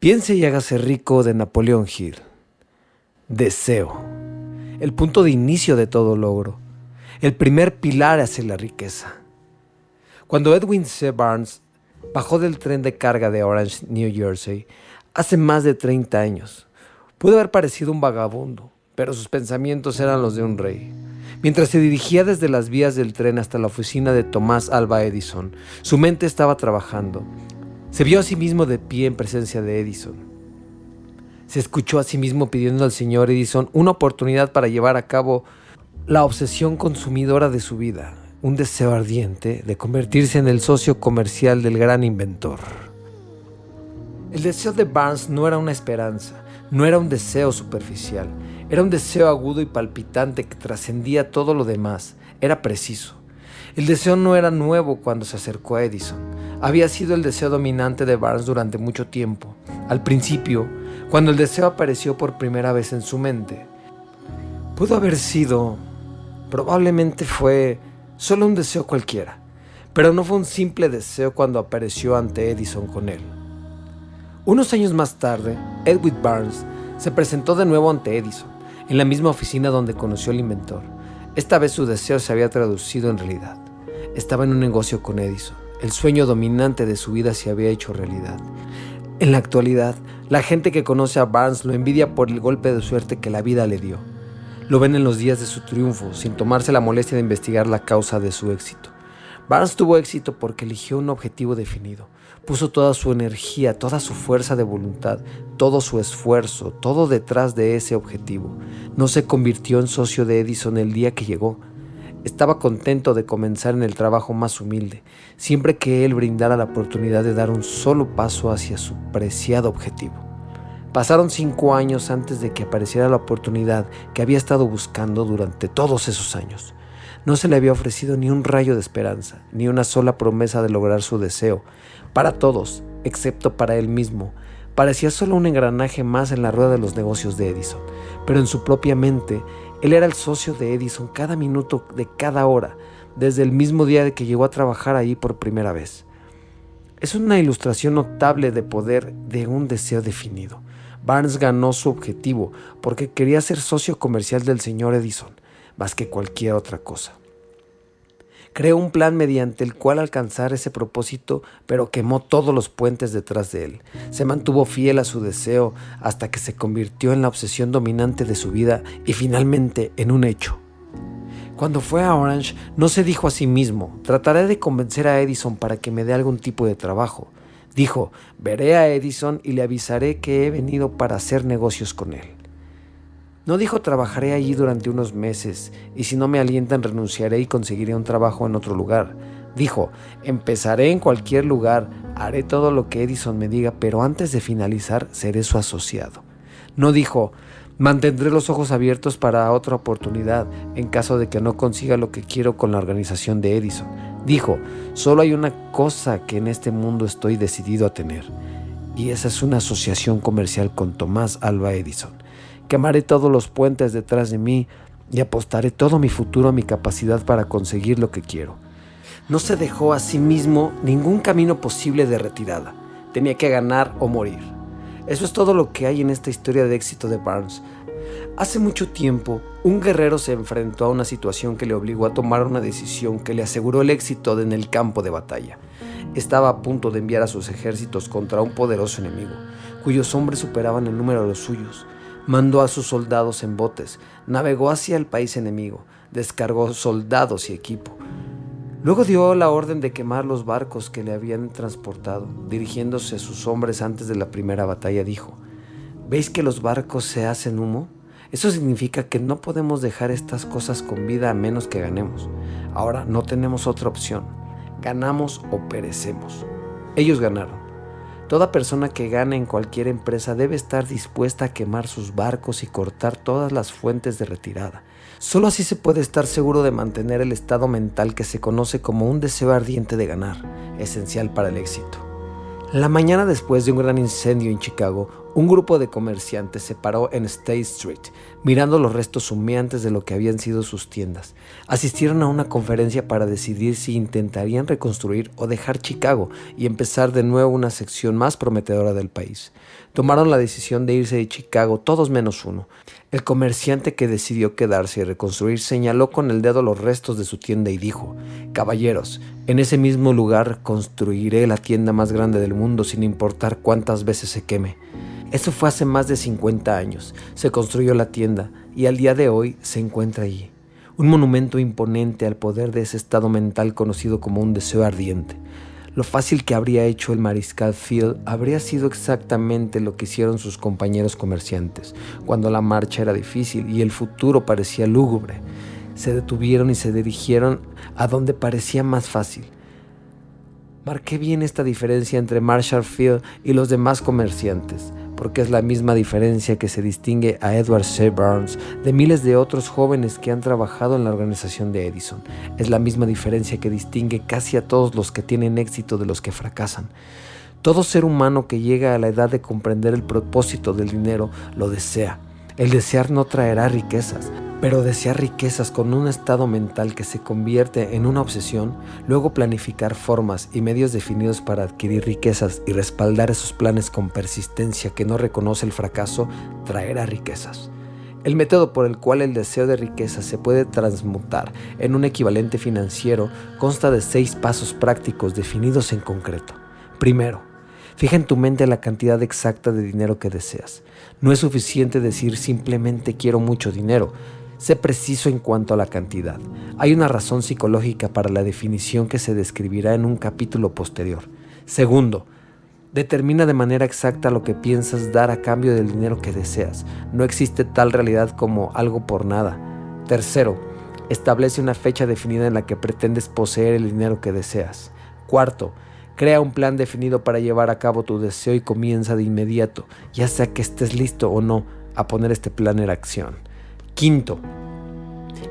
Piense y hágase rico de Napoleón Hill. Deseo. El punto de inicio de todo logro. El primer pilar hacia la riqueza. Cuando Edwin C. Barnes bajó del tren de carga de Orange, New Jersey, hace más de 30 años, pudo haber parecido un vagabundo, pero sus pensamientos eran los de un rey. Mientras se dirigía desde las vías del tren hasta la oficina de Tomás Alba Edison, su mente estaba trabajando se vio a sí mismo de pie en presencia de Edison. Se escuchó a sí mismo pidiendo al señor Edison una oportunidad para llevar a cabo la obsesión consumidora de su vida, un deseo ardiente de convertirse en el socio comercial del gran inventor. El deseo de Barnes no era una esperanza, no era un deseo superficial, era un deseo agudo y palpitante que trascendía todo lo demás, era preciso. El deseo no era nuevo cuando se acercó a Edison. Había sido el deseo dominante de Barnes durante mucho tiempo. Al principio, cuando el deseo apareció por primera vez en su mente, pudo haber sido, probablemente fue solo un deseo cualquiera, pero no fue un simple deseo cuando apareció ante Edison con él. Unos años más tarde, Edwin Barnes se presentó de nuevo ante Edison, en la misma oficina donde conoció al inventor. Esta vez su deseo se había traducido en realidad. Estaba en un negocio con Edison. El sueño dominante de su vida se había hecho realidad. En la actualidad, la gente que conoce a Barnes lo envidia por el golpe de suerte que la vida le dio. Lo ven en los días de su triunfo, sin tomarse la molestia de investigar la causa de su éxito. Barnes tuvo éxito porque eligió un objetivo definido. Puso toda su energía, toda su fuerza de voluntad, todo su esfuerzo, todo detrás de ese objetivo. No se convirtió en socio de Edison el día que llegó. Estaba contento de comenzar en el trabajo más humilde, siempre que él brindara la oportunidad de dar un solo paso hacia su preciado objetivo. Pasaron cinco años antes de que apareciera la oportunidad que había estado buscando durante todos esos años. No se le había ofrecido ni un rayo de esperanza, ni una sola promesa de lograr su deseo, para todos, excepto para él mismo. Parecía solo un engranaje más en la rueda de los negocios de Edison, pero en su propia mente, él era el socio de Edison cada minuto de cada hora, desde el mismo día que llegó a trabajar ahí por primera vez. Es una ilustración notable de poder de un deseo definido. Barnes ganó su objetivo porque quería ser socio comercial del señor Edison, más que cualquier otra cosa. Creó un plan mediante el cual alcanzar ese propósito, pero quemó todos los puentes detrás de él. Se mantuvo fiel a su deseo hasta que se convirtió en la obsesión dominante de su vida y finalmente en un hecho. Cuando fue a Orange, no se dijo a sí mismo, trataré de convencer a Edison para que me dé algún tipo de trabajo. Dijo, veré a Edison y le avisaré que he venido para hacer negocios con él. No dijo trabajaré allí durante unos meses y si no me alientan renunciaré y conseguiré un trabajo en otro lugar. Dijo, empezaré en cualquier lugar, haré todo lo que Edison me diga, pero antes de finalizar seré su asociado. No dijo, mantendré los ojos abiertos para otra oportunidad en caso de que no consiga lo que quiero con la organización de Edison. Dijo, solo hay una cosa que en este mundo estoy decidido a tener, y esa es una asociación comercial con Tomás Alba Edison. Quemaré todos los puentes detrás de mí y apostaré todo mi futuro a mi capacidad para conseguir lo que quiero. No se dejó a sí mismo ningún camino posible de retirada. Tenía que ganar o morir. Eso es todo lo que hay en esta historia de éxito de Barnes. Hace mucho tiempo, un guerrero se enfrentó a una situación que le obligó a tomar una decisión que le aseguró el éxito en el campo de batalla. Estaba a punto de enviar a sus ejércitos contra un poderoso enemigo, cuyos hombres superaban el número de los suyos mandó a sus soldados en botes, navegó hacia el país enemigo, descargó soldados y equipo. Luego dio la orden de quemar los barcos que le habían transportado. Dirigiéndose a sus hombres antes de la primera batalla, dijo, ¿Veis que los barcos se hacen humo? Eso significa que no podemos dejar estas cosas con vida a menos que ganemos. Ahora no tenemos otra opción. Ganamos o perecemos. Ellos ganaron. Toda persona que gane en cualquier empresa debe estar dispuesta a quemar sus barcos y cortar todas las fuentes de retirada. Solo así se puede estar seguro de mantener el estado mental que se conoce como un deseo ardiente de ganar, esencial para el éxito. La mañana después de un gran incendio en Chicago, Un grupo de comerciantes se paró en State Street, mirando los restos humeantes de lo que habían sido sus tiendas. Asistieron a una conferencia para decidir si intentarían reconstruir o dejar Chicago y empezar de nuevo una sección más prometedora del país. Tomaron la decisión de irse de Chicago todos menos uno. El comerciante que decidió quedarse y reconstruir señaló con el dedo los restos de su tienda y dijo, Caballeros, en ese mismo lugar construiré la tienda más grande del mundo sin importar cuántas veces se queme. Eso fue hace más de 50 años. Se construyó la tienda y al día de hoy se encuentra allí. Un monumento imponente al poder de ese estado mental conocido como un deseo ardiente. Lo fácil que habría hecho el mariscal Field habría sido exactamente lo que hicieron sus compañeros comerciantes, cuando la marcha era difícil y el futuro parecía lúgubre. Se detuvieron y se dirigieron a donde parecía más fácil. Marqué bien esta diferencia entre Marshall Field y los demás comerciantes porque es la misma diferencia que se distingue a Edward C. Burns de miles de otros jóvenes que han trabajado en la organización de Edison. Es la misma diferencia que distingue casi a todos los que tienen éxito de los que fracasan. Todo ser humano que llega a la edad de comprender el propósito del dinero lo desea. El desear no traerá riquezas, pero desear riquezas con un estado mental que se convierte en una obsesión, luego planificar formas y medios definidos para adquirir riquezas y respaldar esos planes con persistencia que no reconoce el fracaso, traerá riquezas. El método por el cual el deseo de riqueza se puede transmutar en un equivalente financiero consta de seis pasos prácticos definidos en concreto. Primero, fija en tu mente la cantidad exacta de dinero que deseas. No es suficiente decir simplemente quiero mucho dinero, Sé preciso en cuanto a la cantidad. Hay una razón psicológica para la definición que se describirá en un capítulo posterior. Segundo, determina de manera exacta lo que piensas dar a cambio del dinero que deseas. No existe tal realidad como algo por nada. Tercero, establece una fecha definida en la que pretendes poseer el dinero que deseas. Cuarto, crea un plan definido para llevar a cabo tu deseo y comienza de inmediato, ya sea que estés listo o no, a poner este plan en acción. Quinto,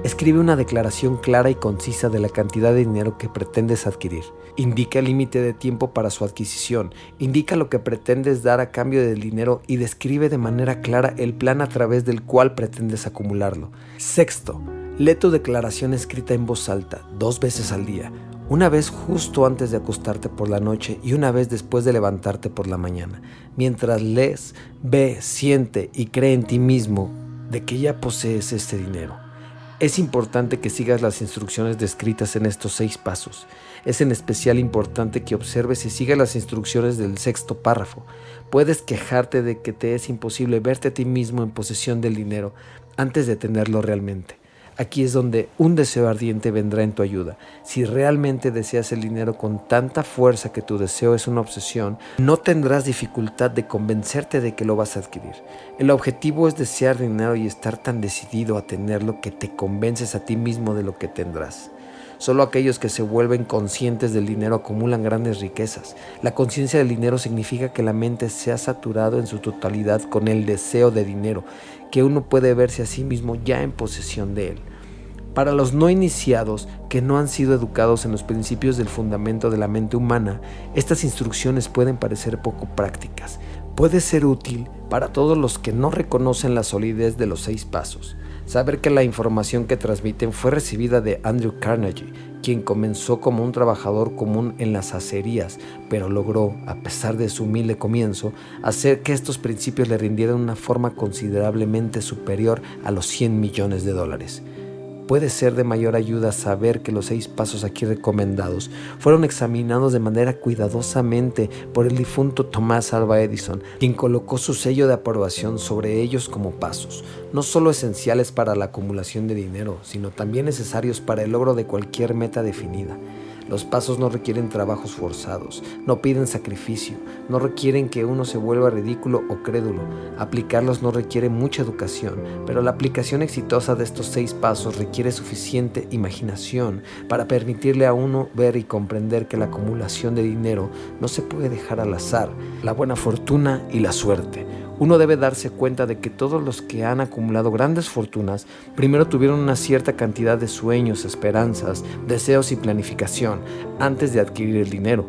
escribe una declaración clara y concisa de la cantidad de dinero que pretendes adquirir. Indica el límite de tiempo para su adquisición. Indica lo que pretendes dar a cambio del dinero y describe de manera clara el plan a través del cual pretendes acumularlo. Sexto, lee tu declaración escrita en voz alta, dos veces al día. Una vez justo antes de acostarte por la noche y una vez después de levantarte por la mañana. Mientras lees, ve, siente y cree en ti mismo de que ya posees este dinero. Es importante que sigas las instrucciones descritas en estos seis pasos. Es en especial importante que observes y sigas las instrucciones del sexto párrafo. Puedes quejarte de que te es imposible verte a ti mismo en posesión del dinero antes de tenerlo realmente. Aquí es donde un deseo ardiente vendrá en tu ayuda. Si realmente deseas el dinero con tanta fuerza que tu deseo es una obsesión, no tendrás dificultad de convencerte de que lo vas a adquirir. El objetivo es desear dinero y estar tan decidido a tenerlo que te convences a ti mismo de lo que tendrás. Solo aquellos que se vuelven conscientes del dinero acumulan grandes riquezas. La conciencia del dinero significa que la mente se ha saturado en su totalidad con el deseo de dinero, que uno puede verse a sí mismo ya en posesión de él. Para los no iniciados que no han sido educados en los principios del fundamento de la mente humana, estas instrucciones pueden parecer poco prácticas. Puede ser útil para todos los que no reconocen la solidez de los seis pasos. Saber que la información que transmiten fue recibida de Andrew Carnegie, quien comenzó como un trabajador común en las acerías, pero logró, a pesar de su humilde comienzo, hacer que estos principios le rindieran una forma considerablemente superior a los 100 millones de dólares puede ser de mayor ayuda saber que los seis pasos aquí recomendados fueron examinados de manera cuidadosamente por el difunto Tomás Alva Edison, quien colocó su sello de aprobación sobre ellos como pasos, no solo esenciales para la acumulación de dinero, sino también necesarios para el logro de cualquier meta definida. Los pasos no requieren trabajos forzados, no piden sacrificio, no requieren que uno se vuelva ridículo o crédulo. Aplicarlos no requiere mucha educación, pero la aplicación exitosa de estos seis pasos requiere suficiente imaginación para permitirle a uno ver y comprender que la acumulación de dinero no se puede dejar al azar, la buena fortuna y la suerte uno debe darse cuenta de que todos los que han acumulado grandes fortunas primero tuvieron una cierta cantidad de sueños, esperanzas, deseos y planificación antes de adquirir el dinero.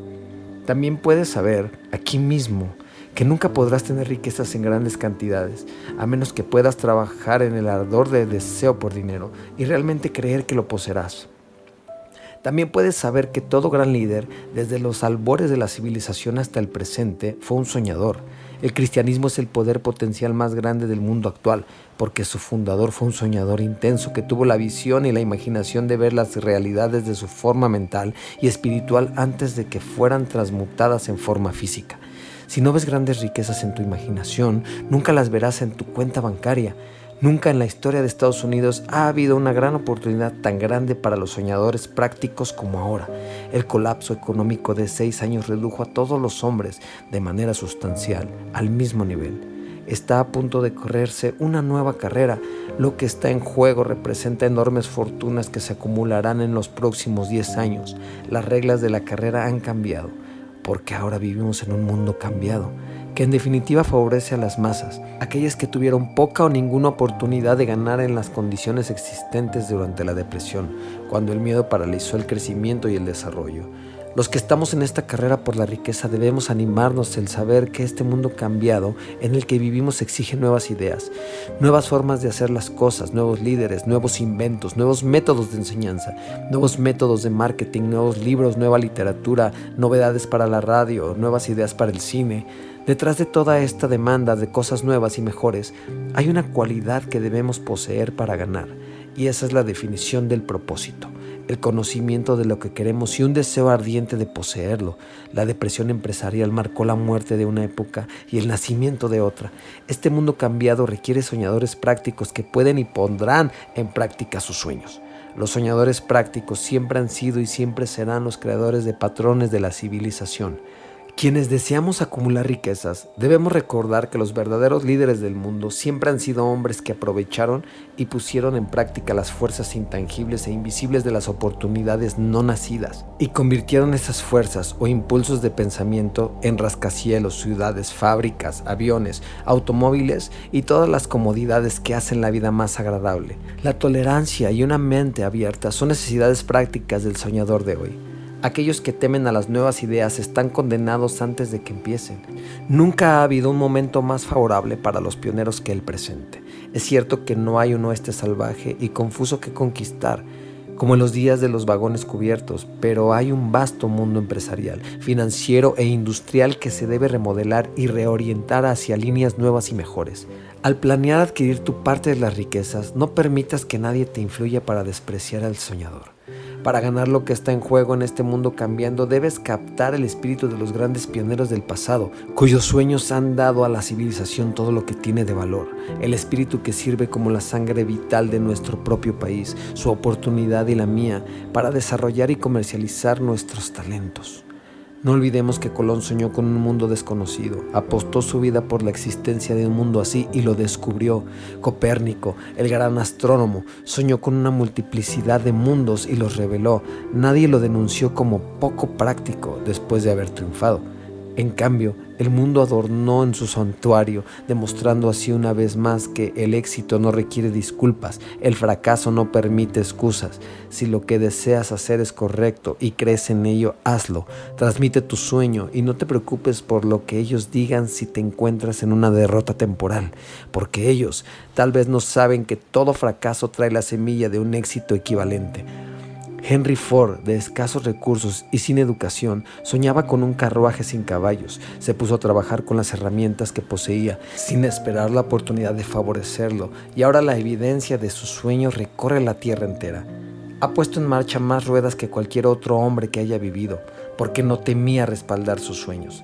También puedes saber aquí mismo que nunca podrás tener riquezas en grandes cantidades, a menos que puedas trabajar en el ardor de deseo por dinero y realmente creer que lo poseerás. También puedes saber que todo gran líder, desde los albores de la civilización hasta el presente, fue un soñador. El cristianismo es el poder potencial más grande del mundo actual, porque su fundador fue un soñador intenso que tuvo la visión y la imaginación de ver las realidades de su forma mental y espiritual antes de que fueran transmutadas en forma física. Si no ves grandes riquezas en tu imaginación, nunca las verás en tu cuenta bancaria. Nunca en la historia de Estados Unidos ha habido una gran oportunidad tan grande para los soñadores prácticos como ahora. El colapso económico de seis años redujo a todos los hombres de manera sustancial al mismo nivel. Está a punto de correrse una nueva carrera. Lo que está en juego representa enormes fortunas que se acumularán en los próximos 10 años. Las reglas de la carrera han cambiado, porque ahora vivimos en un mundo cambiado que en definitiva favorece a las masas, aquellas que tuvieron poca o ninguna oportunidad de ganar en las condiciones existentes durante la depresión, cuando el miedo paralizó el crecimiento y el desarrollo. Los que estamos en esta carrera por la riqueza debemos animarnos el saber que este mundo cambiado en el que vivimos exige nuevas ideas, nuevas formas de hacer las cosas, nuevos líderes, nuevos inventos, nuevos métodos de enseñanza, nuevos métodos de marketing, nuevos libros, nueva literatura, novedades para la radio, nuevas ideas para el cine. Detrás de toda esta demanda de cosas nuevas y mejores hay una cualidad que debemos poseer para ganar y esa es la definición del propósito el conocimiento de lo que queremos y un deseo ardiente de poseerlo. La depresión empresarial marcó la muerte de una época y el nacimiento de otra. Este mundo cambiado requiere soñadores prácticos que pueden y pondrán en práctica sus sueños. Los soñadores prácticos siempre han sido y siempre serán los creadores de patrones de la civilización. Quienes deseamos acumular riquezas, debemos recordar que los verdaderos líderes del mundo siempre han sido hombres que aprovecharon y pusieron en práctica las fuerzas intangibles e invisibles de las oportunidades no nacidas y convirtieron esas fuerzas o impulsos de pensamiento en rascacielos, ciudades, fábricas, aviones, automóviles y todas las comodidades que hacen la vida más agradable. La tolerancia y una mente abierta son necesidades prácticas del soñador de hoy. Aquellos que temen a las nuevas ideas están condenados antes de que empiecen. Nunca ha habido un momento más favorable para los pioneros que el presente. Es cierto que no hay un oeste salvaje y confuso que conquistar, como en los días de los vagones cubiertos, pero hay un vasto mundo empresarial, financiero e industrial que se debe remodelar y reorientar hacia líneas nuevas y mejores. Al planear adquirir tu parte de las riquezas, no permitas que nadie te influya para despreciar al soñador. Para ganar lo que está en juego en este mundo cambiando, debes captar el espíritu de los grandes pioneros del pasado, cuyos sueños han dado a la civilización todo lo que tiene de valor, el espíritu que sirve como la sangre vital de nuestro propio país, su oportunidad y la mía, para desarrollar y comercializar nuestros talentos. No olvidemos que Colón soñó con un mundo desconocido, apostó su vida por la existencia de un mundo así y lo descubrió. Copérnico, el gran astrónomo, soñó con una multiplicidad de mundos y los reveló. Nadie lo denunció como poco práctico después de haber triunfado. En cambio, el mundo adornó en su santuario, demostrando así una vez más que el éxito no requiere disculpas, el fracaso no permite excusas. Si lo que deseas hacer es correcto y crees en ello, hazlo. Transmite tu sueño y no te preocupes por lo que ellos digan si te encuentras en una derrota temporal, porque ellos tal vez no saben que todo fracaso trae la semilla de un éxito equivalente. Henry Ford, de escasos recursos y sin educación, soñaba con un carruaje sin caballos. Se puso a trabajar con las herramientas que poseía, sin esperar la oportunidad de favorecerlo, y ahora la evidencia de su sueño recorre la tierra entera. Ha puesto en marcha más ruedas que cualquier otro hombre que haya vivido, porque no temía respaldar sus sueños.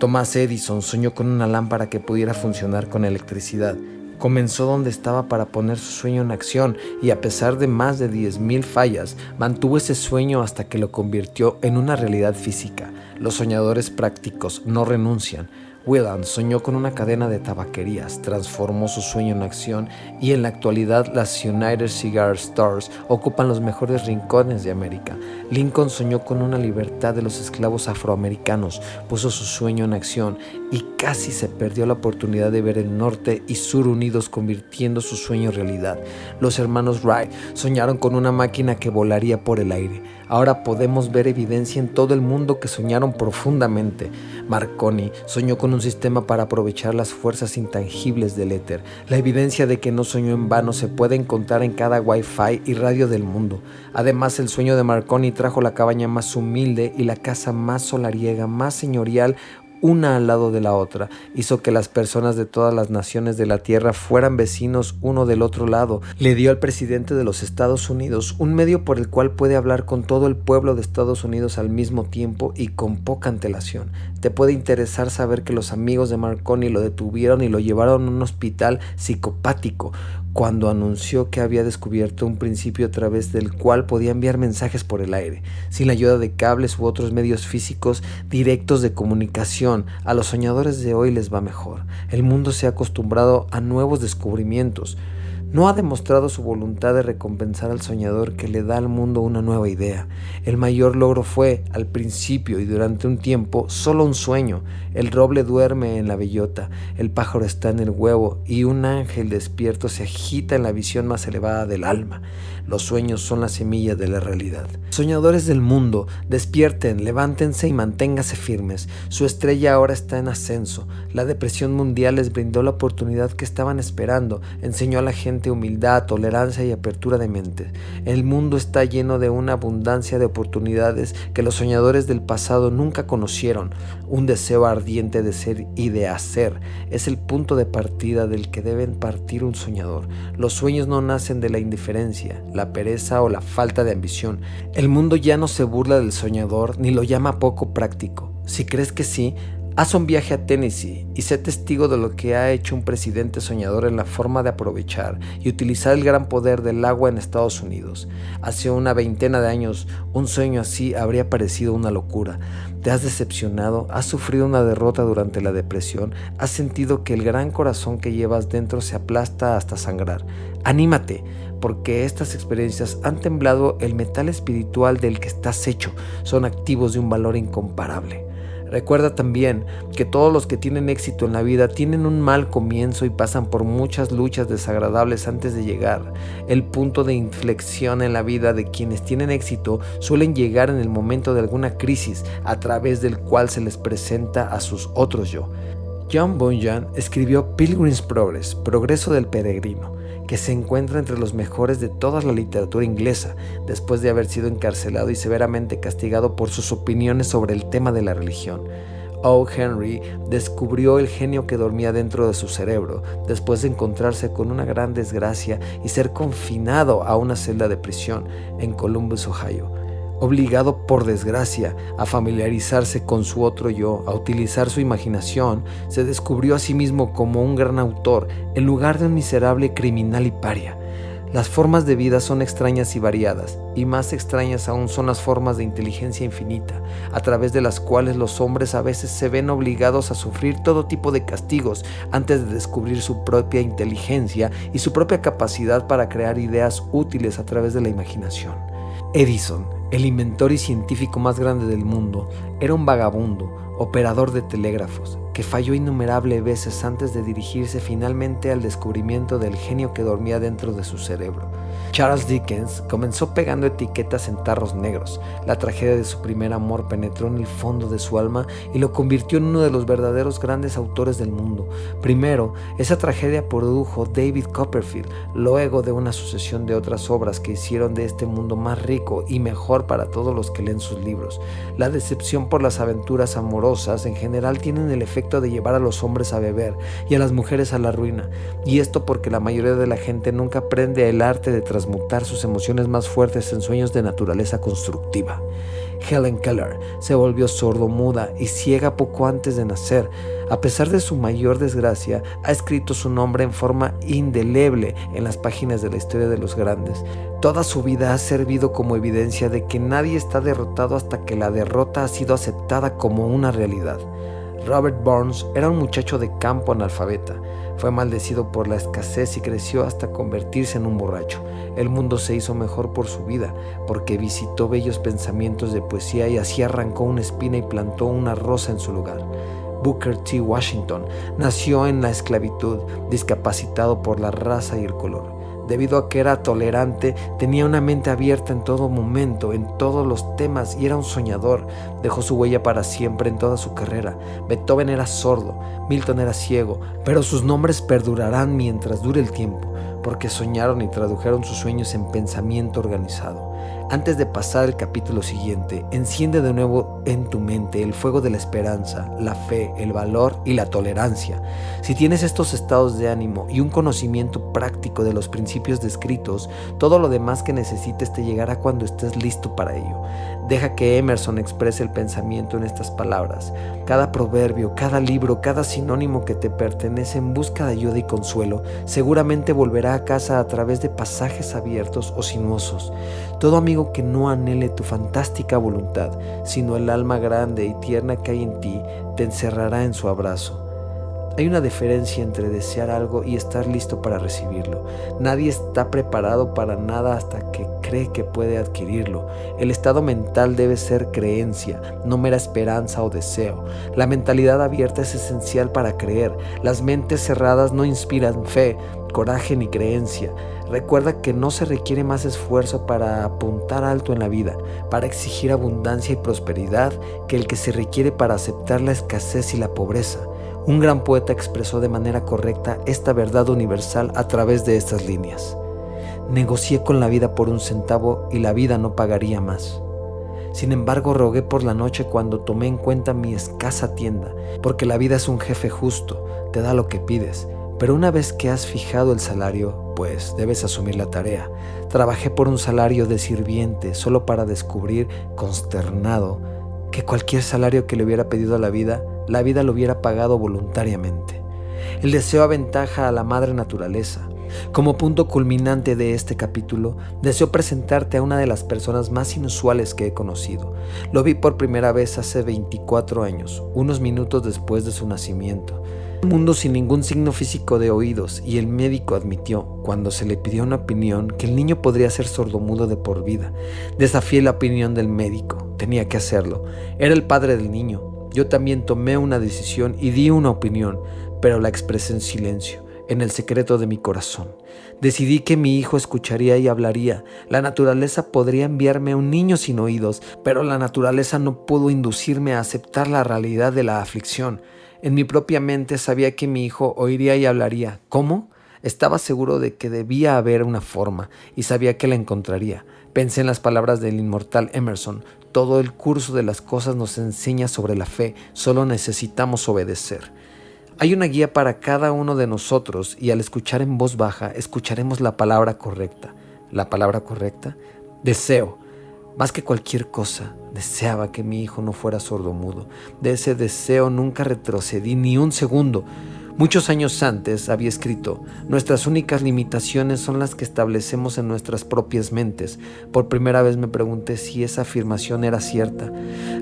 Thomas Edison soñó con una lámpara que pudiera funcionar con electricidad Comenzó donde estaba para poner su sueño en acción y a pesar de más de 10.000 fallas, mantuvo ese sueño hasta que lo convirtió en una realidad física. Los soñadores prácticos no renuncian, Whelan soñó con una cadena de tabaquerías, transformó su sueño en acción y en la actualidad las United Cigar Stores ocupan los mejores rincones de América. Lincoln soñó con una libertad de los esclavos afroamericanos, puso su sueño en acción y casi se perdió la oportunidad de ver el norte y sur unidos convirtiendo su sueño en realidad. Los hermanos Wright soñaron con una máquina que volaría por el aire. Ahora podemos ver evidencia en todo el mundo que soñaron profundamente. Marconi soñó con un sistema para aprovechar las fuerzas intangibles del éter. La evidencia de que no soñó en vano se puede encontrar en cada wifi y radio del mundo. Además, el sueño de Marconi trajo la cabaña más humilde y la casa más solariega, más señorial, una al lado de la otra, hizo que las personas de todas las naciones de la Tierra fueran vecinos uno del otro lado, le dio al presidente de los Estados Unidos un medio por el cual puede hablar con todo el pueblo de Estados Unidos al mismo tiempo y con poca antelación. Te puede interesar saber que los amigos de Marconi lo detuvieron y lo llevaron a un hospital psicopático, cuando anunció que había descubierto un principio a través del cual podía enviar mensajes por el aire, sin la ayuda de cables u otros medios físicos directos de comunicación. A los soñadores de hoy les va mejor. El mundo se ha acostumbrado a nuevos descubrimientos no ha demostrado su voluntad de recompensar al soñador que le da al mundo una nueva idea. El mayor logro fue, al principio y durante un tiempo, solo un sueño. El roble duerme en la bellota, el pájaro está en el huevo y un ángel despierto se agita en la visión más elevada del alma. Los sueños son la semilla de la realidad. Soñadores del mundo, despierten, levántense y manténganse firmes. Su estrella ahora está en ascenso. La depresión mundial les brindó la oportunidad que estaban esperando, enseñó a la gente humildad, tolerancia y apertura de mente. El mundo está lleno de una abundancia de oportunidades que los soñadores del pasado nunca conocieron. Un deseo ardiente de ser y de hacer es el punto de partida del que deben partir un soñador. Los sueños no nacen de la indiferencia, la pereza o la falta de ambición. El mundo ya no se burla del soñador ni lo llama poco práctico. Si crees que sí, Haz un viaje a Tennessee y sé testigo de lo que ha hecho un presidente soñador en la forma de aprovechar y utilizar el gran poder del agua en Estados Unidos. Hace una veintena de años, un sueño así habría parecido una locura. Te has decepcionado, has sufrido una derrota durante la depresión, has sentido que el gran corazón que llevas dentro se aplasta hasta sangrar. Anímate, porque estas experiencias han temblado el metal espiritual del que estás hecho, son activos de un valor incomparable. Recuerda también que todos los que tienen éxito en la vida tienen un mal comienzo y pasan por muchas luchas desagradables antes de llegar. El punto de inflexión en la vida de quienes tienen éxito suelen llegar en el momento de alguna crisis a través del cual se les presenta a sus otros yo. John Bunyan escribió Pilgrim's Progress, Progreso del Peregrino que se encuentra entre los mejores de toda la literatura inglesa, después de haber sido encarcelado y severamente castigado por sus opiniones sobre el tema de la religión. O. Henry descubrió el genio que dormía dentro de su cerebro, después de encontrarse con una gran desgracia y ser confinado a una celda de prisión en Columbus, Ohio obligado por desgracia a familiarizarse con su otro yo, a utilizar su imaginación, se descubrió a sí mismo como un gran autor en lugar de un miserable criminal y paria. Las formas de vida son extrañas y variadas, y más extrañas aún son las formas de inteligencia infinita, a través de las cuales los hombres a veces se ven obligados a sufrir todo tipo de castigos antes de descubrir su propia inteligencia y su propia capacidad para crear ideas útiles a través de la imaginación. Edison, el inventor y científico más grande del mundo era un vagabundo, operador de telégrafos, que falló innumerables veces antes de dirigirse finalmente al descubrimiento del genio que dormía dentro de su cerebro. Charles Dickens comenzó pegando etiquetas en tarros negros. La tragedia de su primer amor penetró en el fondo de su alma y lo convirtió en uno de los verdaderos grandes autores del mundo. Primero, esa tragedia produjo David Copperfield, luego de una sucesión de otras obras que hicieron de este mundo más rico y mejor para todos los que leen sus libros. La decepción por las aventuras amorosas en general tienen el efecto de llevar a los hombres a beber y a las mujeres a la ruina, y esto porque la mayoría de la gente nunca aprende el arte de transmutar sus emociones más fuertes en sueños de naturaleza constructiva. Helen Keller se volvió sordo-muda y ciega poco antes de nacer. A pesar de su mayor desgracia, ha escrito su nombre en forma indeleble en las páginas de la historia de los grandes. Toda su vida ha servido como evidencia de que nadie está derrotado hasta que la derrota ha sido aceptada como una realidad. Robert Burns era un muchacho de campo analfabeta. Fue maldecido por la escasez y creció hasta convertirse en un borracho. El mundo se hizo mejor por su vida, porque visitó bellos pensamientos de poesía y así arrancó una espina y plantó una rosa en su lugar. Booker T. Washington nació en la esclavitud, discapacitado por la raza y el color. Debido a que era tolerante, tenía una mente abierta en todo momento, en todos los temas y era un soñador. Dejó su huella para siempre en toda su carrera. Beethoven era sordo, Milton era ciego, pero sus nombres perdurarán mientras dure el tiempo, porque soñaron y tradujeron sus sueños en pensamiento organizado. Antes de pasar al capítulo siguiente, enciende de nuevo en tu mente el fuego de la esperanza, la fe, el valor y la tolerancia. Si tienes estos estados de ánimo y un conocimiento práctico de los principios descritos, todo lo demás que necesites te llegará cuando estés listo para ello. Deja que Emerson exprese el pensamiento en estas palabras. Cada proverbio, cada libro, cada sinónimo que te pertenece en busca de ayuda y consuelo, seguramente volverá a casa a través de pasajes abiertos o sinuosos. Amigo que no anhele tu fantástica voluntad, sino el alma grande y tierna que hay en ti, te encerrará en su abrazo. Hay una diferencia entre desear algo y estar listo para recibirlo. Nadie está preparado para nada hasta que cree que puede adquirirlo. El estado mental debe ser creencia, no mera esperanza o deseo. La mentalidad abierta es esencial para creer. Las mentes cerradas no inspiran fe, coraje ni creencia. Recuerda que no se requiere más esfuerzo para apuntar alto en la vida, para exigir abundancia y prosperidad, que el que se requiere para aceptar la escasez y la pobreza. Un gran poeta expresó de manera correcta esta verdad universal a través de estas líneas. Negocié con la vida por un centavo y la vida no pagaría más. Sin embargo, rogué por la noche cuando tomé en cuenta mi escasa tienda, porque la vida es un jefe justo, te da lo que pides, pero una vez que has fijado el salario, pues debes asumir la tarea. Trabajé por un salario de sirviente solo para descubrir, consternado, que cualquier salario que le hubiera pedido a la vida, la vida lo hubiera pagado voluntariamente. El deseo aventaja a la madre naturaleza. Como punto culminante de este capítulo, deseo presentarte a una de las personas más inusuales que he conocido. Lo vi por primera vez hace 24 años, unos minutos después de su nacimiento. Un mundo sin ningún signo físico de oídos y el médico admitió, cuando se le pidió una opinión, que el niño podría ser sordomudo de por vida. Desafié la opinión del médico, tenía que hacerlo. Era el padre del niño. Yo también tomé una decisión y di una opinión, pero la expresé en silencio, en el secreto de mi corazón. Decidí que mi hijo escucharía y hablaría. La naturaleza podría enviarme un niño sin oídos, pero la naturaleza no pudo inducirme a aceptar la realidad de la aflicción. En mi propia mente sabía que mi hijo oiría y hablaría. ¿Cómo? Estaba seguro de que debía haber una forma y sabía que la encontraría. Pensé en las palabras del inmortal Emerson. Todo el curso de las cosas nos enseña sobre la fe, solo necesitamos obedecer. Hay una guía para cada uno de nosotros y al escuchar en voz baja escucharemos la palabra correcta. ¿La palabra correcta? Deseo. Más que cualquier cosa, deseaba que mi hijo no fuera sordomudo. De ese deseo nunca retrocedí ni un segundo. Muchos años antes había escrito, nuestras únicas limitaciones son las que establecemos en nuestras propias mentes. Por primera vez me pregunté si esa afirmación era cierta.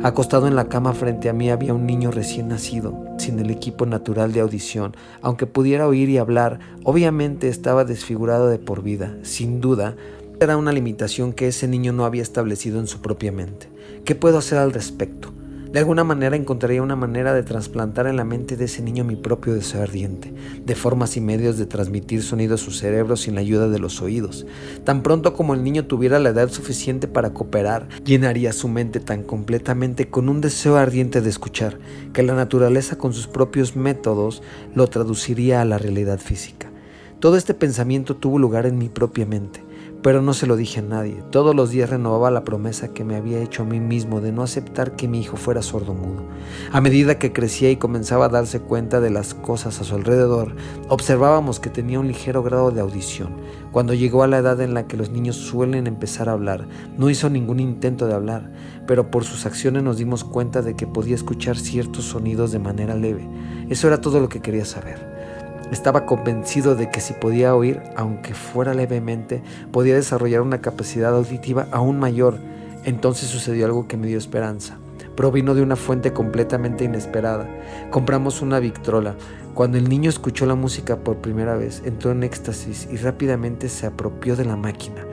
Acostado en la cama frente a mí había un niño recién nacido, sin el equipo natural de audición. Aunque pudiera oír y hablar, obviamente estaba desfigurado de por vida. Sin duda, era una limitación que ese niño no había establecido en su propia mente. ¿Qué puedo hacer al respecto? De alguna manera encontraría una manera de trasplantar en la mente de ese niño mi propio deseo ardiente, de formas y medios de transmitir sonido a su cerebro sin la ayuda de los oídos. Tan pronto como el niño tuviera la edad suficiente para cooperar, llenaría su mente tan completamente con un deseo ardiente de escuchar, que la naturaleza con sus propios métodos lo traduciría a la realidad física. Todo este pensamiento tuvo lugar en mi propia mente pero no se lo dije a nadie. Todos los días renovaba la promesa que me había hecho a mí mismo de no aceptar que mi hijo fuera sordomudo. A medida que crecía y comenzaba a darse cuenta de las cosas a su alrededor, observábamos que tenía un ligero grado de audición. Cuando llegó a la edad en la que los niños suelen empezar a hablar, no hizo ningún intento de hablar, pero por sus acciones nos dimos cuenta de que podía escuchar ciertos sonidos de manera leve. Eso era todo lo que quería saber. Estaba convencido de que si podía oír, aunque fuera levemente, podía desarrollar una capacidad auditiva aún mayor. Entonces sucedió algo que me dio esperanza. provino de una fuente completamente inesperada. Compramos una Victrola. Cuando el niño escuchó la música por primera vez, entró en éxtasis y rápidamente se apropió de la máquina.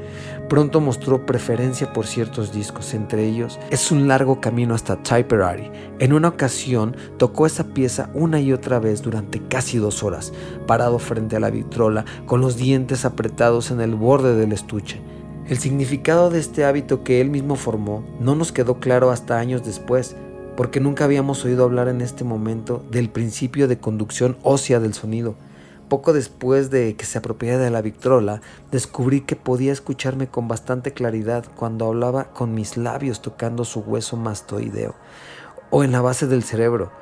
Pronto mostró preferencia por ciertos discos, entre ellos Es un largo camino hasta Tipperary. En una ocasión tocó esa pieza una y otra vez durante casi dos horas, parado frente a la vitrola, con los dientes apretados en el borde del estuche. El significado de este hábito que él mismo formó no nos quedó claro hasta años después, porque nunca habíamos oído hablar en este momento del principio de conducción ósea del sonido. Poco después de que se apropiara de la Victrola, descubrí que podía escucharme con bastante claridad cuando hablaba con mis labios tocando su hueso mastoideo o en la base del cerebro.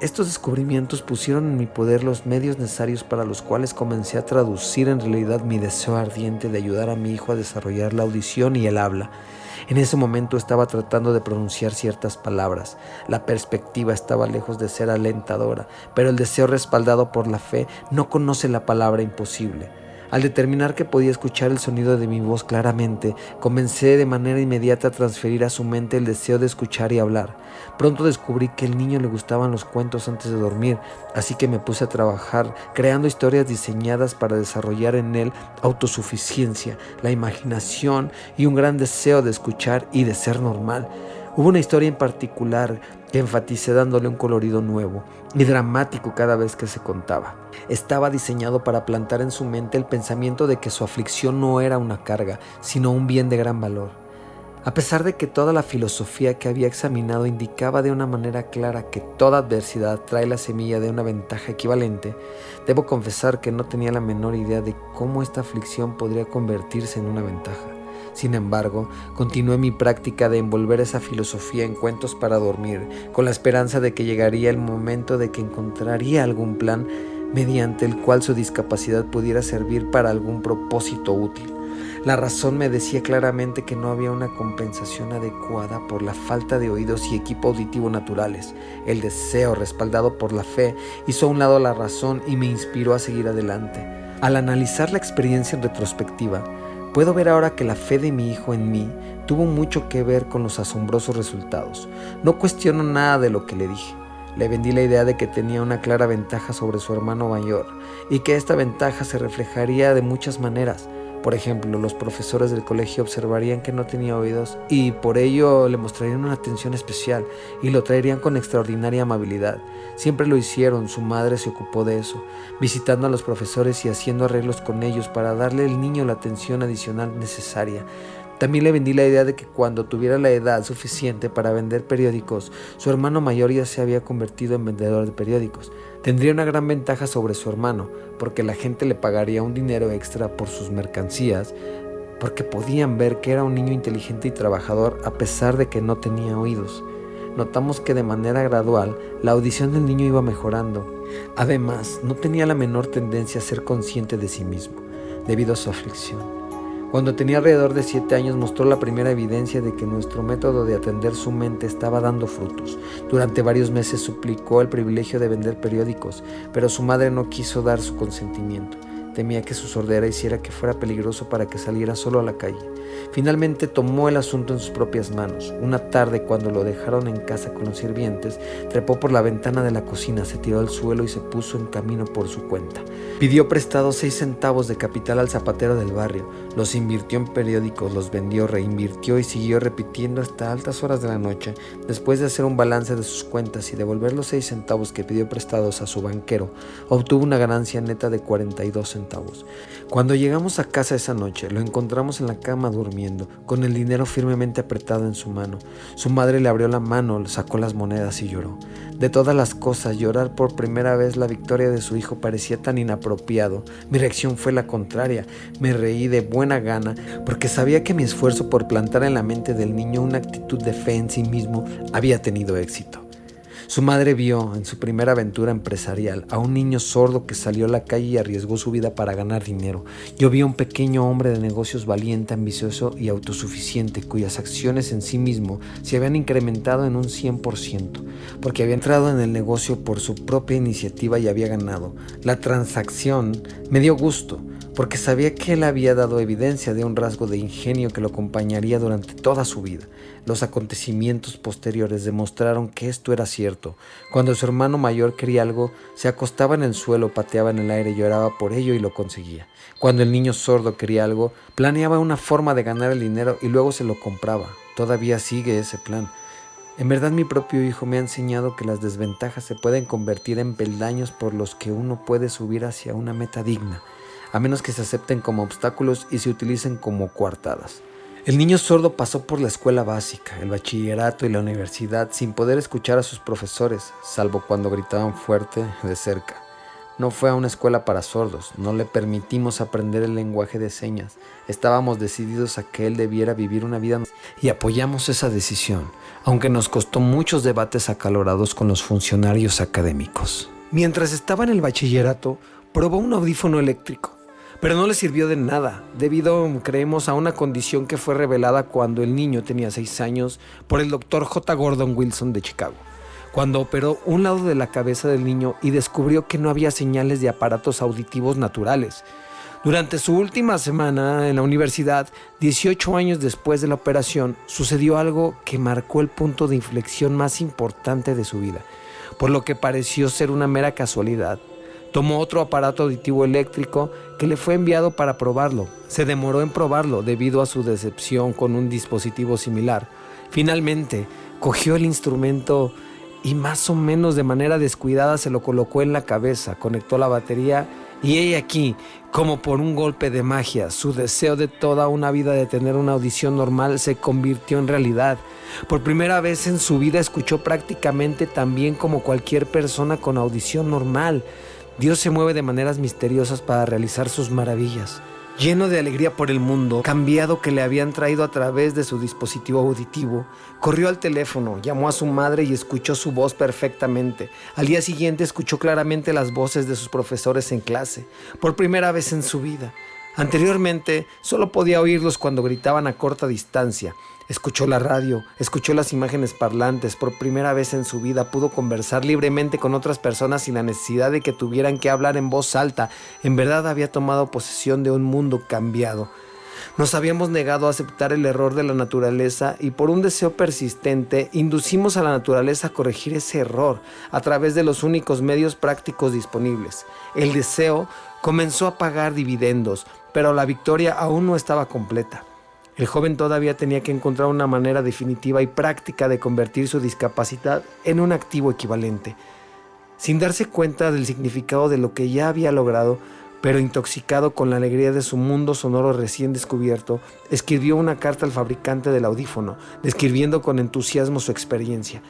Estos descubrimientos pusieron en mi poder los medios necesarios para los cuales comencé a traducir en realidad mi deseo ardiente de ayudar a mi hijo a desarrollar la audición y el habla. En ese momento estaba tratando de pronunciar ciertas palabras. La perspectiva estaba lejos de ser alentadora, pero el deseo respaldado por la fe no conoce la palabra imposible. Al determinar que podía escuchar el sonido de mi voz claramente, comencé de manera inmediata a transferir a su mente el deseo de escuchar y hablar. Pronto descubrí que al niño le gustaban los cuentos antes de dormir, así que me puse a trabajar creando historias diseñadas para desarrollar en él autosuficiencia, la imaginación y un gran deseo de escuchar y de ser normal. Hubo una historia en particular que enfaticé dándole un colorido nuevo y dramático cada vez que se contaba. Estaba diseñado para plantar en su mente el pensamiento de que su aflicción no era una carga, sino un bien de gran valor. A pesar de que toda la filosofía que había examinado indicaba de una manera clara que toda adversidad trae la semilla de una ventaja equivalente, debo confesar que no tenía la menor idea de cómo esta aflicción podría convertirse en una ventaja. Sin embargo, continué mi práctica de envolver esa filosofía en cuentos para dormir, con la esperanza de que llegaría el momento de que encontraría algún plan mediante el cual su discapacidad pudiera servir para algún propósito útil. La razón me decía claramente que no había una compensación adecuada por la falta de oídos y equipo auditivo naturales. El deseo, respaldado por la fe, hizo a un lado la razón y me inspiró a seguir adelante. Al analizar la experiencia en retrospectiva, Puedo ver ahora que la fe de mi hijo en mí tuvo mucho que ver con los asombrosos resultados. No cuestiono nada de lo que le dije. Le vendí la idea de que tenía una clara ventaja sobre su hermano mayor y que esta ventaja se reflejaría de muchas maneras. Por ejemplo, los profesores del colegio observarían que no tenía oídos y por ello le mostrarían una atención especial y lo traerían con extraordinaria amabilidad. Siempre lo hicieron, su madre se ocupó de eso, visitando a los profesores y haciendo arreglos con ellos para darle al niño la atención adicional necesaria. También le vendí la idea de que cuando tuviera la edad suficiente para vender periódicos, su hermano mayor ya se había convertido en vendedor de periódicos. Tendría una gran ventaja sobre su hermano, porque la gente le pagaría un dinero extra por sus mercancías, porque podían ver que era un niño inteligente y trabajador a pesar de que no tenía oídos. Notamos que de manera gradual la audición del niño iba mejorando. Además, no tenía la menor tendencia a ser consciente de sí mismo, debido a su aflicción. Cuando tenía alrededor de siete años mostró la primera evidencia de que nuestro método de atender su mente estaba dando frutos. Durante varios meses suplicó el privilegio de vender periódicos, pero su madre no quiso dar su consentimiento. Temía que su sordera hiciera que fuera peligroso para que saliera solo a la calle. Finalmente tomó el asunto en sus propias manos. Una tarde, cuando lo dejaron en casa con los sirvientes, trepó por la ventana de la cocina, se tiró al suelo y se puso en camino por su cuenta. Pidió prestado seis centavos de capital al zapatero del barrio, los invirtió en periódicos, los vendió, reinvirtió y siguió repitiendo hasta altas horas de la noche. Después de hacer un balance de sus cuentas y devolver los seis centavos que pidió prestados a su banquero, obtuvo una ganancia neta de 42 centavos. Cuando llegamos a casa esa noche, lo encontramos en la cama durmiendo, con el dinero firmemente apretado en su mano. Su madre le abrió la mano, sacó las monedas y lloró. De todas las cosas, llorar por primera vez la victoria de su hijo parecía tan inapropiado. Mi reacción fue la contraria. Me reí de buena gana porque sabía que mi esfuerzo por plantar en la mente del niño una actitud de fe en sí mismo había tenido éxito. Su madre vio en su primera aventura empresarial a un niño sordo que salió a la calle y arriesgó su vida para ganar dinero. Yo vi a un pequeño hombre de negocios valiente, ambicioso y autosuficiente, cuyas acciones en sí mismo se habían incrementado en un 100%, porque había entrado en el negocio por su propia iniciativa y había ganado. La transacción me dio gusto porque sabía que él había dado evidencia de un rasgo de ingenio que lo acompañaría durante toda su vida. Los acontecimientos posteriores demostraron que esto era cierto. Cuando su hermano mayor quería algo, se acostaba en el suelo, pateaba en el aire, lloraba por ello y lo conseguía. Cuando el niño sordo quería algo, planeaba una forma de ganar el dinero y luego se lo compraba. Todavía sigue ese plan. En verdad mi propio hijo me ha enseñado que las desventajas se pueden convertir en peldaños por los que uno puede subir hacia una meta digna, a menos que se acepten como obstáculos y se utilicen como coartadas. El niño sordo pasó por la escuela básica, el bachillerato y la universidad sin poder escuchar a sus profesores, salvo cuando gritaban fuerte de cerca. No fue a una escuela para sordos, no le permitimos aprender el lenguaje de señas. Estábamos decididos a que él debiera vivir una vida y apoyamos esa decisión, aunque nos costó muchos debates acalorados con los funcionarios académicos. Mientras estaba en el bachillerato, probó un audífono eléctrico, pero no le sirvió de nada, debido, creemos, a una condición que fue revelada cuando el niño tenía 6 años por el doctor J. Gordon Wilson de Chicago cuando operó un lado de la cabeza del niño y descubrió que no había señales de aparatos auditivos naturales. Durante su última semana en la universidad, 18 años después de la operación, sucedió algo que marcó el punto de inflexión más importante de su vida, por lo que pareció ser una mera casualidad. Tomó otro aparato auditivo eléctrico que le fue enviado para probarlo. Se demoró en probarlo debido a su decepción con un dispositivo similar. Finalmente, cogió el instrumento y más o menos de manera descuidada se lo colocó en la cabeza, conectó la batería y ella aquí, como por un golpe de magia, su deseo de toda una vida de tener una audición normal se convirtió en realidad. Por primera vez en su vida escuchó prácticamente tan bien como cualquier persona con audición normal. Dios se mueve de maneras misteriosas para realizar sus maravillas lleno de alegría por el mundo, cambiado que le habían traído a través de su dispositivo auditivo, corrió al teléfono, llamó a su madre y escuchó su voz perfectamente. Al día siguiente escuchó claramente las voces de sus profesores en clase, por primera vez en su vida. Anteriormente solo podía oírlos cuando gritaban a corta distancia. Escuchó la radio, escuchó las imágenes parlantes, por primera vez en su vida pudo conversar libremente con otras personas sin la necesidad de que tuvieran que hablar en voz alta. En verdad había tomado posesión de un mundo cambiado. Nos habíamos negado a aceptar el error de la naturaleza y por un deseo persistente inducimos a la naturaleza a corregir ese error a través de los únicos medios prácticos disponibles. El deseo comenzó a pagar dividendos, pero la victoria aún no estaba completa. El joven todavía tenía que encontrar una manera definitiva y práctica de convertir su discapacidad en un activo equivalente. Sin darse cuenta del significado de lo que ya había logrado, pero intoxicado con la alegría de su mundo sonoro recién descubierto, escribió una carta al fabricante del audífono, describiendo con entusiasmo su experiencia.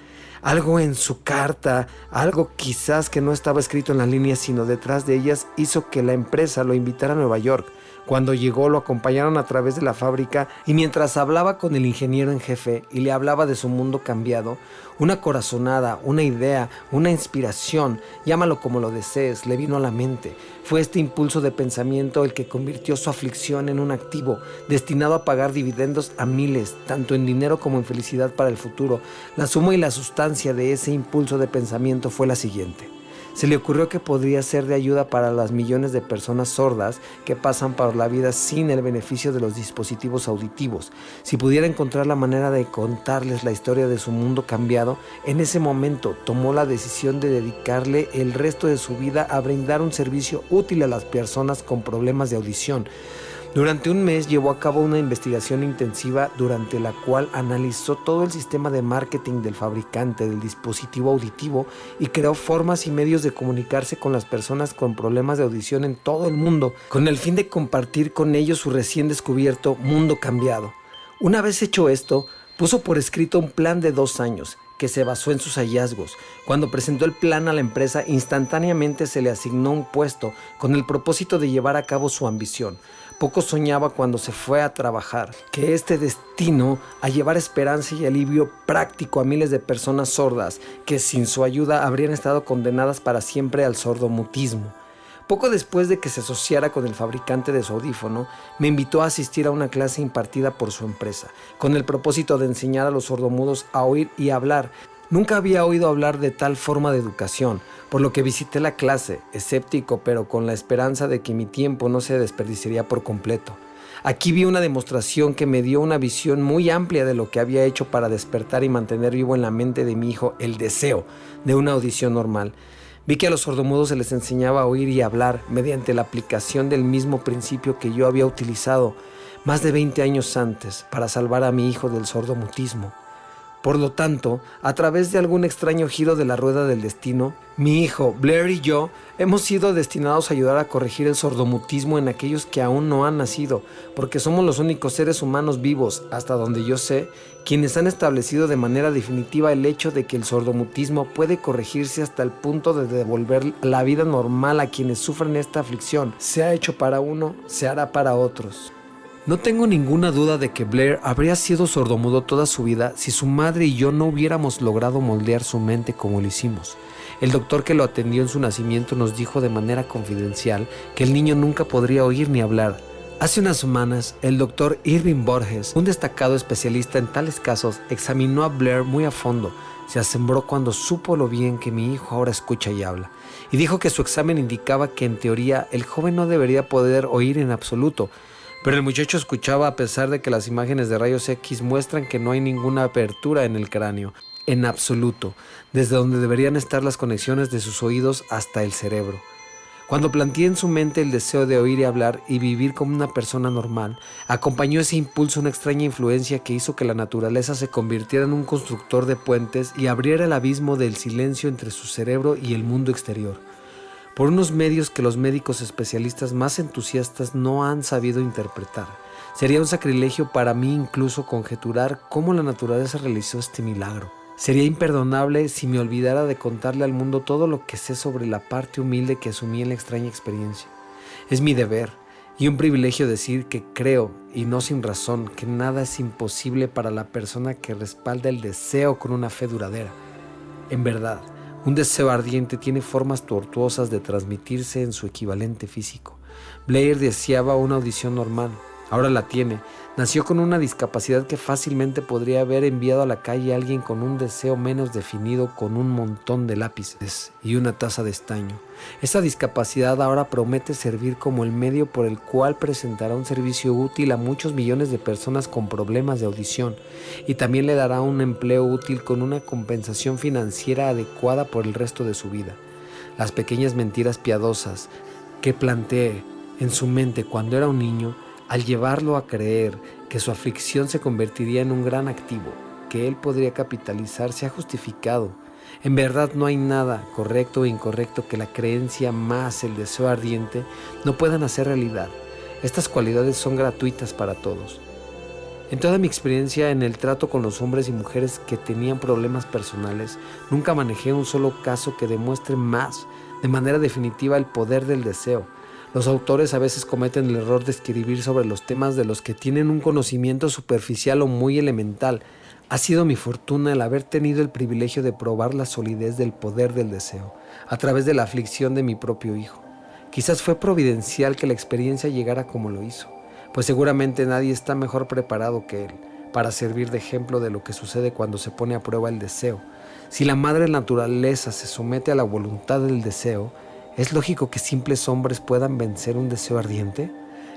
Algo en su carta, algo quizás que no estaba escrito en las líneas sino detrás de ellas, hizo que la empresa lo invitara a Nueva York. Cuando llegó lo acompañaron a través de la fábrica y mientras hablaba con el ingeniero en jefe y le hablaba de su mundo cambiado, una corazonada, una idea, una inspiración, llámalo como lo desees, le vino a la mente. Fue este impulso de pensamiento el que convirtió su aflicción en un activo destinado a pagar dividendos a miles, tanto en dinero como en felicidad para el futuro. La suma y la sustancia de ese impulso de pensamiento fue la siguiente. Se le ocurrió que podría ser de ayuda para las millones de personas sordas que pasan por la vida sin el beneficio de los dispositivos auditivos. Si pudiera encontrar la manera de contarles la historia de su mundo cambiado, en ese momento tomó la decisión de dedicarle el resto de su vida a brindar un servicio útil a las personas con problemas de audición. Durante un mes llevó a cabo una investigación intensiva durante la cual analizó todo el sistema de marketing del fabricante del dispositivo auditivo y creó formas y medios de comunicarse con las personas con problemas de audición en todo el mundo, con el fin de compartir con ellos su recién descubierto mundo cambiado. Una vez hecho esto, puso por escrito un plan de dos años que se basó en sus hallazgos. Cuando presentó el plan a la empresa, instantáneamente se le asignó un puesto con el propósito de llevar a cabo su ambición. Poco soñaba cuando se fue a trabajar que este destino a llevar esperanza y alivio práctico a miles de personas sordas que sin su ayuda habrían estado condenadas para siempre al sordomutismo. Poco después de que se asociara con el fabricante de su audífono, me invitó a asistir a una clase impartida por su empresa, con el propósito de enseñar a los sordomudos a oír y hablar Nunca había oído hablar de tal forma de educación, por lo que visité la clase, escéptico pero con la esperanza de que mi tiempo no se desperdiciaría por completo. Aquí vi una demostración que me dio una visión muy amplia de lo que había hecho para despertar y mantener vivo en la mente de mi hijo el deseo de una audición normal. Vi que a los sordomudos se les enseñaba a oír y hablar mediante la aplicación del mismo principio que yo había utilizado más de 20 años antes para salvar a mi hijo del sordomutismo. Por lo tanto, a través de algún extraño giro de la rueda del destino, mi hijo, Blair y yo hemos sido destinados a ayudar a corregir el sordomutismo en aquellos que aún no han nacido, porque somos los únicos seres humanos vivos, hasta donde yo sé, quienes han establecido de manera definitiva el hecho de que el sordomutismo puede corregirse hasta el punto de devolver la vida normal a quienes sufren esta aflicción. Se ha hecho para uno, se hará para otros. No tengo ninguna duda de que Blair habría sido sordomudo toda su vida si su madre y yo no hubiéramos logrado moldear su mente como lo hicimos. El doctor que lo atendió en su nacimiento nos dijo de manera confidencial que el niño nunca podría oír ni hablar. Hace unas semanas, el doctor Irving Borges, un destacado especialista en tales casos, examinó a Blair muy a fondo. Se asombró cuando supo lo bien que mi hijo ahora escucha y habla, y dijo que su examen indicaba que en teoría el joven no debería poder oír en absoluto, pero el muchacho escuchaba a pesar de que las imágenes de rayos X muestran que no hay ninguna apertura en el cráneo, en absoluto, desde donde deberían estar las conexiones de sus oídos hasta el cerebro. Cuando planteé en su mente el deseo de oír y hablar y vivir como una persona normal, acompañó ese impulso una extraña influencia que hizo que la naturaleza se convirtiera en un constructor de puentes y abriera el abismo del silencio entre su cerebro y el mundo exterior por unos medios que los médicos especialistas más entusiastas no han sabido interpretar. Sería un sacrilegio para mí incluso conjeturar cómo la naturaleza realizó este milagro. Sería imperdonable si me olvidara de contarle al mundo todo lo que sé sobre la parte humilde que asumí en la extraña experiencia. Es mi deber y un privilegio decir que creo, y no sin razón, que nada es imposible para la persona que respalda el deseo con una fe duradera. En verdad, un deseo ardiente tiene formas tortuosas de transmitirse en su equivalente físico. Blair deseaba una audición normal, ahora la tiene. Nació con una discapacidad que fácilmente podría haber enviado a la calle a alguien con un deseo menos definido con un montón de lápices y una taza de estaño. Esa discapacidad ahora promete servir como el medio por el cual presentará un servicio útil a muchos millones de personas con problemas de audición y también le dará un empleo útil con una compensación financiera adecuada por el resto de su vida. Las pequeñas mentiras piadosas que planteé en su mente cuando era un niño, al llevarlo a creer que su aflicción se convertiría en un gran activo, que él podría capitalizar, se ha justificado en verdad no hay nada correcto o incorrecto que la creencia más el deseo ardiente no puedan hacer realidad. Estas cualidades son gratuitas para todos. En toda mi experiencia en el trato con los hombres y mujeres que tenían problemas personales, nunca manejé un solo caso que demuestre más de manera definitiva el poder del deseo. Los autores a veces cometen el error de escribir sobre los temas de los que tienen un conocimiento superficial o muy elemental, ha sido mi fortuna el haber tenido el privilegio de probar la solidez del poder del deseo a través de la aflicción de mi propio hijo. Quizás fue providencial que la experiencia llegara como lo hizo, pues seguramente nadie está mejor preparado que él para servir de ejemplo de lo que sucede cuando se pone a prueba el deseo. Si la madre naturaleza se somete a la voluntad del deseo, ¿es lógico que simples hombres puedan vencer un deseo ardiente?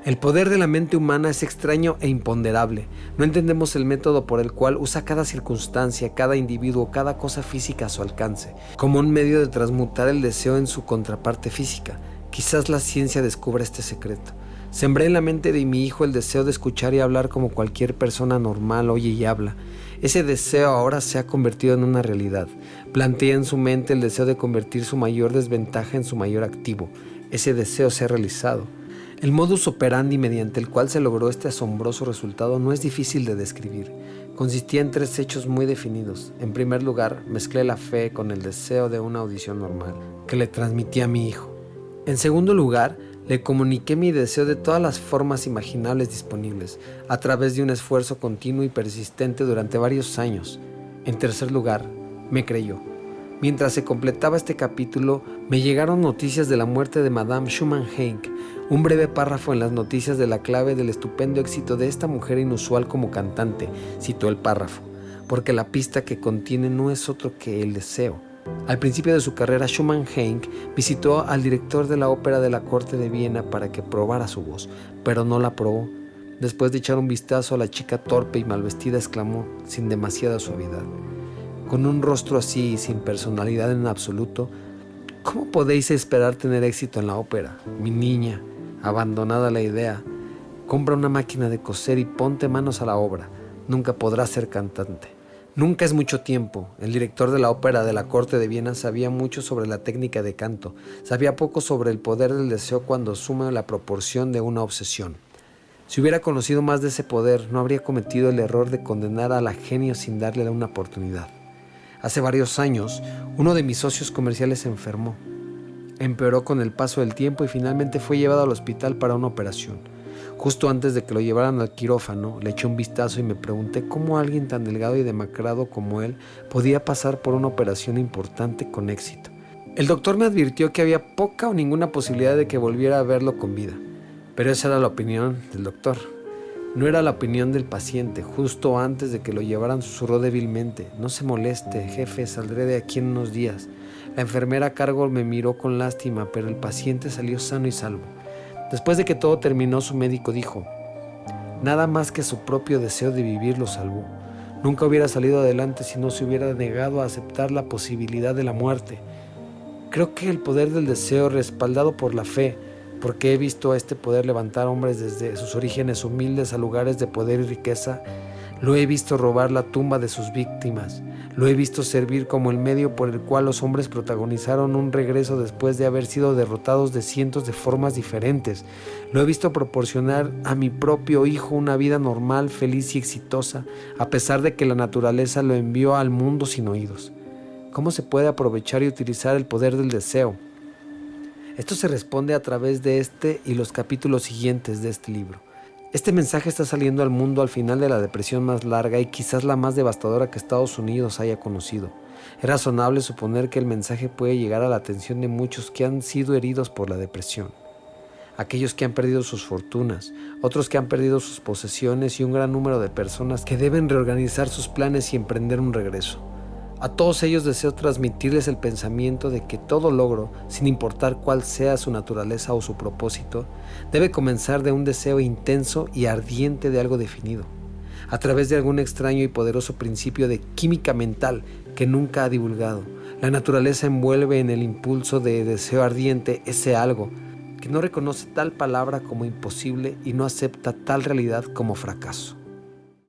El poder de la mente humana es extraño e imponderable. No entendemos el método por el cual usa cada circunstancia, cada individuo, cada cosa física a su alcance, como un medio de transmutar el deseo en su contraparte física. Quizás la ciencia descubra este secreto. Sembré en la mente de mi hijo el deseo de escuchar y hablar como cualquier persona normal oye y habla. Ese deseo ahora se ha convertido en una realidad. Plantea en su mente el deseo de convertir su mayor desventaja en su mayor activo. Ese deseo se ha realizado. El modus operandi mediante el cual se logró este asombroso resultado no es difícil de describir. Consistía en tres hechos muy definidos. En primer lugar, mezclé la fe con el deseo de una audición normal, que le transmití a mi hijo. En segundo lugar, le comuniqué mi deseo de todas las formas imaginables disponibles, a través de un esfuerzo continuo y persistente durante varios años. En tercer lugar, me creyó. Mientras se completaba este capítulo, me llegaron noticias de la muerte de Madame Schumann Henk, un breve párrafo en las noticias de la clave del estupendo éxito de esta mujer inusual como cantante, citó el párrafo. porque la pista que contiene no es otro que el deseo. Al principio de su carrera, Schumann Heink visitó al director de la ópera de la corte de Viena para que probara su voz, pero no la probó. Después de echar un vistazo a la chica torpe y mal vestida, exclamó, sin demasiada suavidad, con un rostro así y sin personalidad en absoluto, ¿cómo podéis esperar tener éxito en la ópera? Mi niña, abandonada la idea, compra una máquina de coser y ponte manos a la obra. Nunca podrás ser cantante. Nunca es mucho tiempo. El director de la ópera de la corte de Viena sabía mucho sobre la técnica de canto, sabía poco sobre el poder del deseo cuando suma la proporción de una obsesión. Si hubiera conocido más de ese poder, no habría cometido el error de condenar a la genio sin darle una oportunidad. Hace varios años, uno de mis socios comerciales se enfermó. Empeoró con el paso del tiempo y finalmente fue llevado al hospital para una operación. Justo antes de que lo llevaran al quirófano, le eché un vistazo y me pregunté cómo alguien tan delgado y demacrado como él podía pasar por una operación importante con éxito. El doctor me advirtió que había poca o ninguna posibilidad de que volviera a verlo con vida. Pero esa era la opinión del doctor. No era la opinión del paciente. Justo antes de que lo llevaran susurró débilmente. No se moleste, jefe, saldré de aquí en unos días. La enfermera a cargo me miró con lástima, pero el paciente salió sano y salvo. Después de que todo terminó, su médico dijo, nada más que su propio deseo de vivir lo salvó. Nunca hubiera salido adelante si no se hubiera negado a aceptar la posibilidad de la muerte. Creo que el poder del deseo, respaldado por la fe, porque he visto a este poder levantar hombres desde sus orígenes humildes a lugares de poder y riqueza. Lo he visto robar la tumba de sus víctimas. Lo he visto servir como el medio por el cual los hombres protagonizaron un regreso después de haber sido derrotados de cientos de formas diferentes. Lo he visto proporcionar a mi propio hijo una vida normal, feliz y exitosa, a pesar de que la naturaleza lo envió al mundo sin oídos. ¿Cómo se puede aprovechar y utilizar el poder del deseo? Esto se responde a través de este y los capítulos siguientes de este libro. Este mensaje está saliendo al mundo al final de la depresión más larga y quizás la más devastadora que Estados Unidos haya conocido. Es razonable suponer que el mensaje puede llegar a la atención de muchos que han sido heridos por la depresión. Aquellos que han perdido sus fortunas, otros que han perdido sus posesiones y un gran número de personas que deben reorganizar sus planes y emprender un regreso. A todos ellos deseo transmitirles el pensamiento de que todo logro, sin importar cuál sea su naturaleza o su propósito, debe comenzar de un deseo intenso y ardiente de algo definido, a través de algún extraño y poderoso principio de química mental que nunca ha divulgado. La naturaleza envuelve en el impulso de deseo ardiente ese algo que no reconoce tal palabra como imposible y no acepta tal realidad como fracaso.